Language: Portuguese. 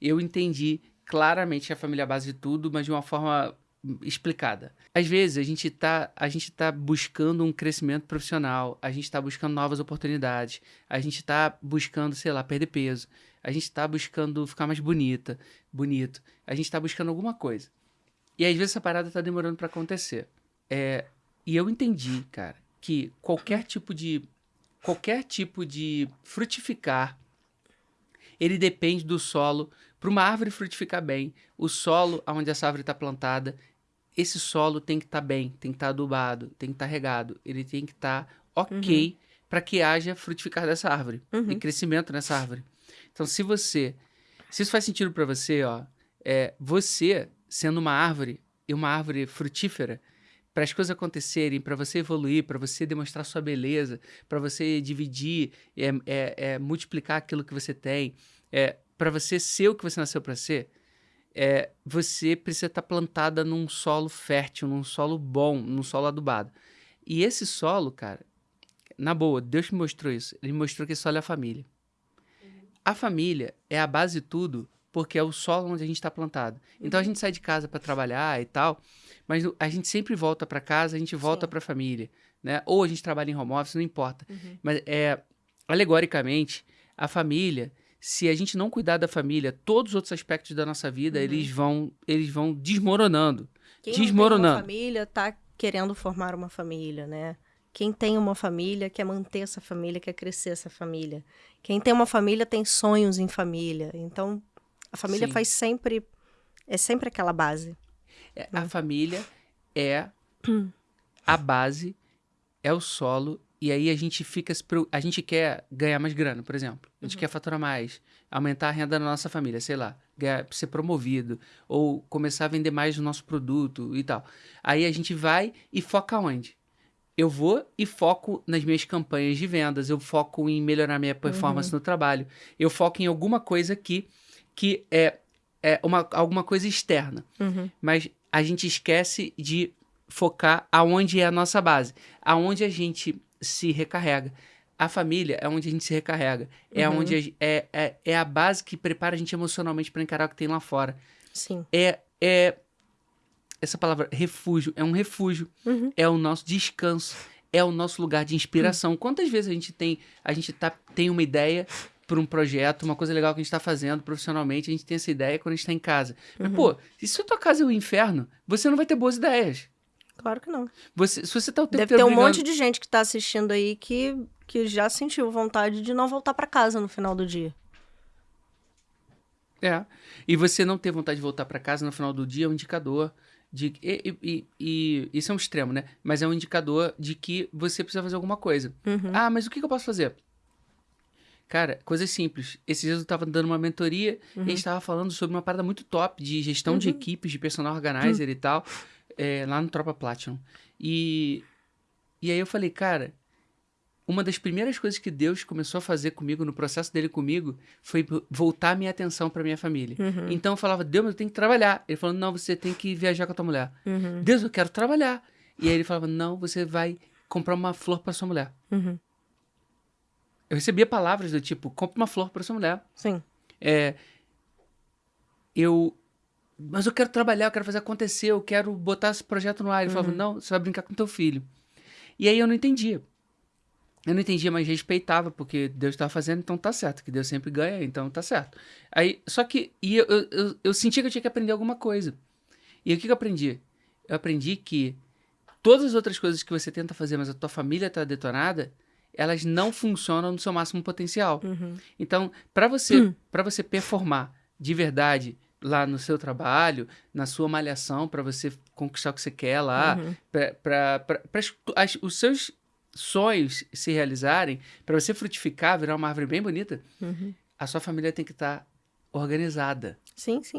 eu entendi claramente a família é a base de tudo, mas de uma forma explicada. Às vezes a gente está a gente tá buscando um crescimento profissional, a gente está buscando novas oportunidades, a gente está buscando, sei lá, perder peso, a gente está buscando ficar mais bonita, bonito, a gente está buscando alguma coisa. E às vezes essa parada está demorando para acontecer. É, e eu entendi, cara, que qualquer tipo de qualquer tipo de frutificar ele depende do solo. Para uma árvore frutificar bem, o solo onde essa árvore está plantada, esse solo tem que estar tá bem, tem que estar tá adubado, tem que estar tá regado, ele tem que estar tá ok uhum. para que haja frutificar dessa árvore uhum. e crescimento nessa árvore. Então, se você, se isso faz sentido para você, ó, é você sendo uma árvore e uma árvore frutífera, para as coisas acontecerem, para você evoluir, para você demonstrar sua beleza, para você dividir, é, é, é, multiplicar aquilo que você tem, é, para você ser o que você nasceu para ser, é, você precisa estar tá plantada num solo fértil, num solo bom, num solo adubado. E esse solo, cara, na boa, Deus me mostrou isso. Ele me mostrou que esse solo é a família. A família é a base de tudo, porque é o solo onde a gente está plantado. Então a gente sai de casa para trabalhar e tal, mas a gente sempre volta para casa, a gente volta para a família, né? Ou a gente trabalha em home office, não importa. Uhum. Mas é alegoricamente a família se a gente não cuidar da família, todos os outros aspectos da nossa vida, uhum. eles vão eles vão desmoronando. Quem desmoronando. Não tem uma família tá querendo formar uma família, né? Quem tem uma família quer manter essa família, quer crescer essa família. Quem tem uma família tem sonhos em família. Então, a família Sim. faz sempre é sempre aquela base. É, a família é a base, é o solo e aí a gente fica. A gente quer ganhar mais grana, por exemplo. A gente uhum. quer faturar mais, aumentar a renda da nossa família, sei lá, ganhar, ser promovido, ou começar a vender mais o nosso produto e tal. Aí a gente vai e foca onde? Eu vou e foco nas minhas campanhas de vendas, eu foco em melhorar minha performance uhum. no trabalho, eu foco em alguma coisa aqui que é, é uma, alguma coisa externa. Uhum. Mas a gente esquece de focar aonde é a nossa base, aonde a gente se recarrega. A família é onde a gente se recarrega. É uhum. onde a, é, é, é a base que prepara a gente emocionalmente para encarar o que tem lá fora. Sim. É, é essa palavra refúgio é um refúgio. Uhum. É o nosso descanso. É o nosso lugar de inspiração. Uhum. Quantas vezes a gente tem a gente tá, tem uma ideia para um projeto, uma coisa legal que a gente está fazendo profissionalmente, a gente tem essa ideia quando a gente está em casa. Mas, uhum. pô, se a tua casa é o inferno, você não vai ter boas ideias. Claro que não. Você, se você tá o tempo Deve ter um monte de gente que tá assistindo aí que, que já sentiu vontade de não voltar para casa no final do dia. É. E você não ter vontade de voltar para casa no final do dia é um indicador de. E, e, e, isso é um extremo, né? Mas é um indicador de que você precisa fazer alguma coisa. Uhum. Ah, mas o que, que, eu posso fazer? Cara, coisas simples. Esses dias eu estava dando uma mentoria uhum. e a gente estava falando sobre uma parada muito top de gestão uhum. de equipes, de personal organizer uhum. e tal é, lá no Tropa Platinum. E, e aí eu falei, cara, uma das primeiras coisas que Deus começou a fazer comigo, no processo dele comigo, foi voltar a minha atenção para minha família. Uhum. Então eu falava, Deus, eu tenho que trabalhar. Ele falou, não, você tem que viajar com a tua mulher. Uhum. Deus, eu quero trabalhar. E aí ele falava, não, você vai comprar uma flor para sua mulher. Uhum. Eu recebia palavras do tipo, compre uma flor para sua mulher. Sim. É, eu mas eu quero trabalhar, eu quero fazer acontecer, eu quero botar esse projeto no ar. Ele uhum. falava, não, você vai brincar com teu filho. E aí eu não entendia. Eu não entendia, mas respeitava, porque Deus estava fazendo, então tá certo, que Deus sempre ganha, então tá certo. Aí, só que, e eu, eu, eu, eu sentia que eu tinha que aprender alguma coisa. E o que, que eu aprendi? Eu aprendi que todas as outras coisas que você tenta fazer, mas a tua família está detonada, elas não funcionam no seu máximo potencial. Uhum. Então, para você, uhum. para você performar de verdade, lá no seu trabalho, na sua malhação, para você conquistar o que você quer lá, uhum. para os seus sonhos se realizarem, para você frutificar, virar uma árvore bem bonita, uhum. a sua família tem que estar tá organizada. Sim, sim.